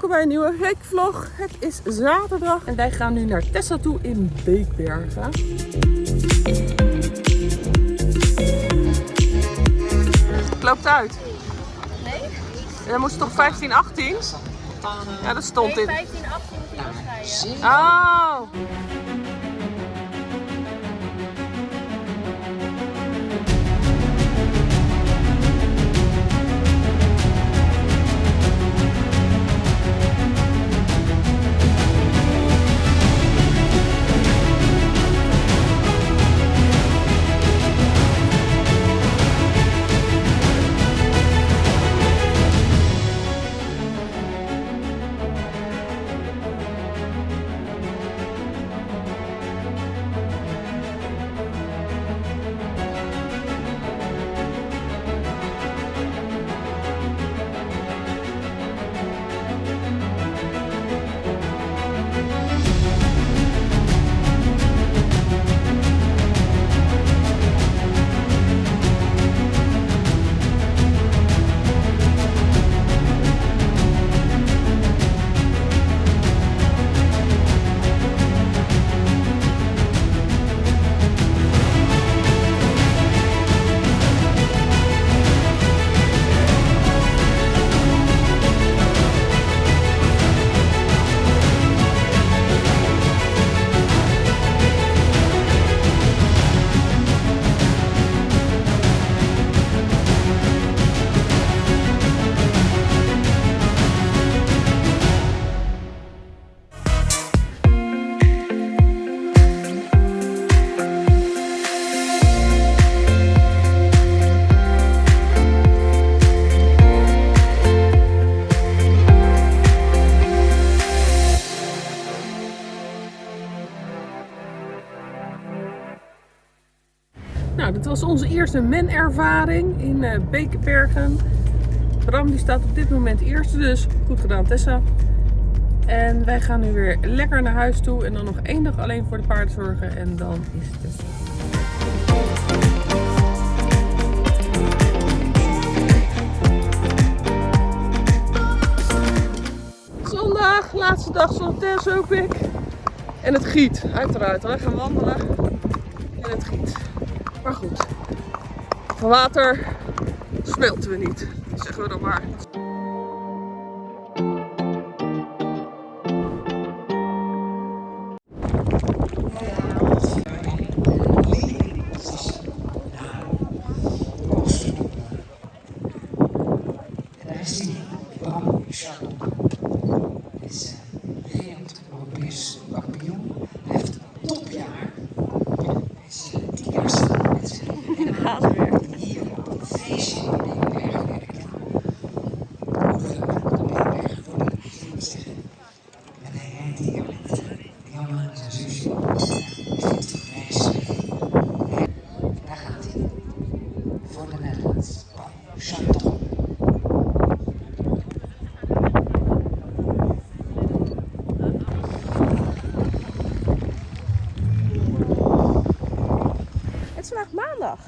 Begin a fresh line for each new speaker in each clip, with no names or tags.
welkom bij een nieuwe weekvlog. Het is zaterdag en wij gaan nu naar Tessa toe in Beekbergen. Loopt uit.
Nee?
Dan moest het toch 15, 18? Ja, dat stond in.
15, 18 moet hij losrijden.
Oh. Was onze eerste men-ervaring in eh Bekenbergen. Bram die staat op dit moment eerste, dus goed gedaan Tessa. En wij gaan nu weer lekker naar huis toe en dan nog één dag alleen voor de paarden zorgen en dan is het Zondag, laatste dag van Tess hoop ik. En het giet, uiteraard. Wij gaan wandelen en het giet. Maar goed, van water smelten we niet, zeggen we dan maar.
Maandag.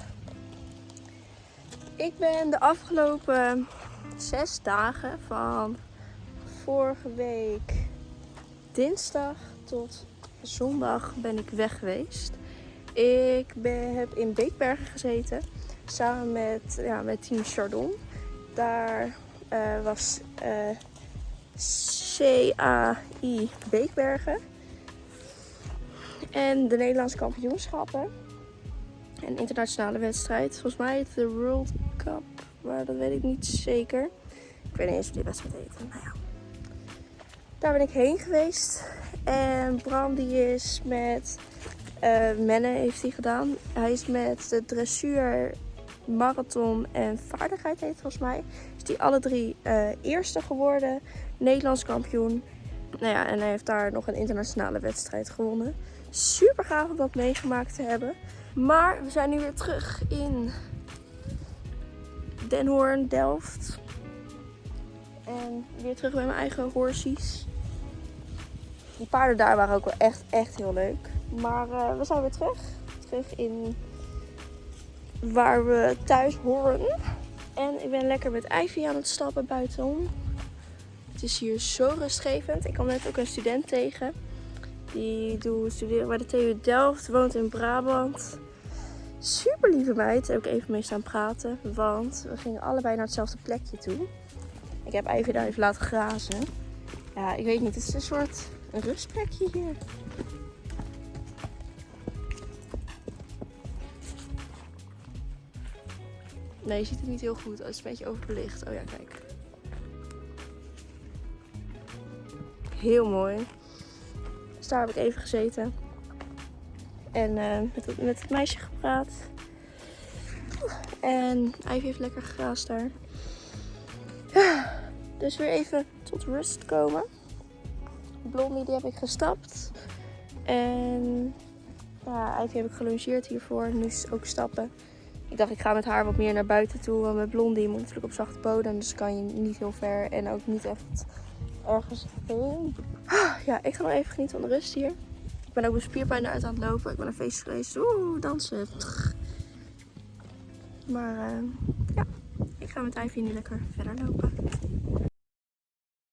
Ik ben de afgelopen zes dagen van vorige week dinsdag tot zondag ben ik weg geweest. Ik ben, heb in Beekbergen gezeten samen met, ja, met Team Chardon. Daar eh, was eh, CAI Beekbergen. En de Nederlandse kampioenschappen. Een internationale wedstrijd. Volgens mij de World Cup. Maar dat weet ik niet zeker. Ik weet niet eens hoe die wedstrijd heet. Nou ja. Daar ben ik heen geweest. En Bram die is met eh Menne heeft hij gedaan. Hij is met de dressuur, marathon en vaardigheid heet volgens mij. Is die alle drie eh, eerste geworden. Nederlands kampioen. Nou ja, en hij heeft daar nog een internationale wedstrijd gewonnen. Super gaaf om dat meegemaakt te hebben. Maar we zijn nu weer terug in Den Hoorn, Delft. En weer terug bij mijn eigen horsies. Die paarden daar waren ook wel echt, echt heel leuk. Maar eh, we zijn weer terug. Terug in waar we thuis horen. En ik ben lekker met Ivy aan het stappen buitenom. Het is hier zo rustgevend. Ik kwam net ook een student tegen. Die doet studeren bij de TU Delft, woont in Brabant. Super lieve meid. Daar heb ik even mee staan praten. Want we gingen allebei naar hetzelfde plekje toe. Ik heb Ivy daar even laten grazen. Ja, ik weet niet. Het is een soort een rustplekje hier. Nee, je ziet het niet heel goed. Het is een beetje overbelicht. Oh ja, kijk. Heel mooi. Dus daar heb ik even gezeten. En eh, met, met het meisje gepraat. En Ivy heeft lekker gegraasd daar. Dus weer even tot rust komen. Blondie die heb ik gestapt. En ja, Ivy heb ik gelongeerd hiervoor. Nu is ook stappen. Ik dacht, ik ga met haar wat meer naar buiten toe. Want met Blondie moet natuurlijk op zachte bodem. Dus kan je niet heel ver en ook niet echt ergens heen. Ah, Ja, ik ga nog even genieten van de rust hier. Ik ben ook mijn spierpijn eruit aan het lopen. Ik ben naar feest geweest. Oeh, dansen. Maar eh, ja, ik ga met Ivy nu lekker verder lopen.